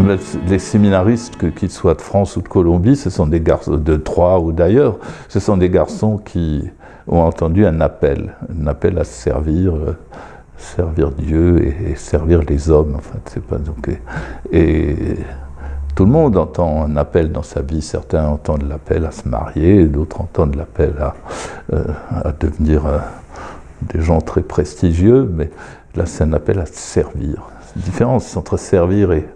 Les séminaristes, qu'ils soient de France ou de Colombie, ce sont des garçons de Troyes ou d'ailleurs, ce sont des garçons qui ont entendu un appel, un appel à servir, euh, servir Dieu et, servir les hommes. C'est pas donc et, tout le monde entend un appel dans sa vie. Certains entendent l'appel à se marier, d'autres entendent l'appel à, euh, devenir euh, des gens très prestigieux, mais là c'est un appel à servir. Différence entre servir et,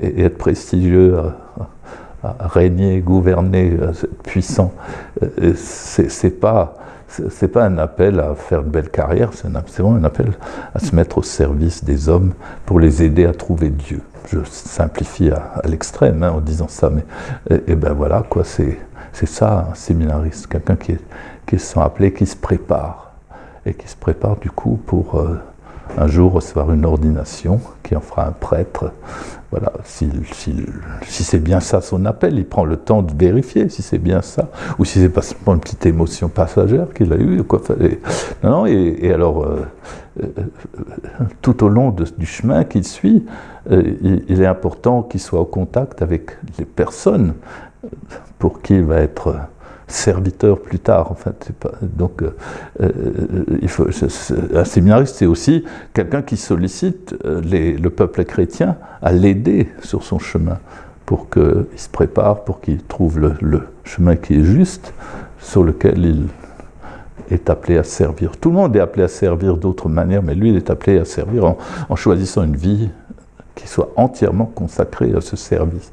être prestigieux, régner, gouverner, être puissant. C'est pas c'est pas un appel à faire une belle carrière, c'est vraiment un appel à se mettre au service des hommes pour les aider à trouver Dieu. Je simplifie à, l'extrême hein, en disant ça, mais et, ben voilà quoi, c'est ça un séminariste, quelqu'un qui, qui se sent appelé, qui se prépare et qui se prépare du coup pour euh, un jour recevoir une ordination qui en fera un prêtre. Voilà, si, c'est bien ça son appel, il prend le temps de vérifier si c'est bien ça, ou si c'est pas simplement une petite émotion passagère qu'il a eue. Et, non, et, alors, euh, euh, tout au long du chemin qu'il suit, euh, il, est important qu'il soit au contact avec les personnes pour qui il va être serviteur plus tard. En donc, euh, euh, un séminariste, c'est aussi quelqu'un qui sollicite euh, le peuple chrétien à l'aider sur son chemin pour qu'il se prépare, pour qu'il trouve le, chemin qui est juste, sur lequel il est appelé à servir. Tout le monde est appelé à servir d'autres manières, mais lui, il est appelé à servir en choisissant une vie qui soit entièrement consacrée à ce service.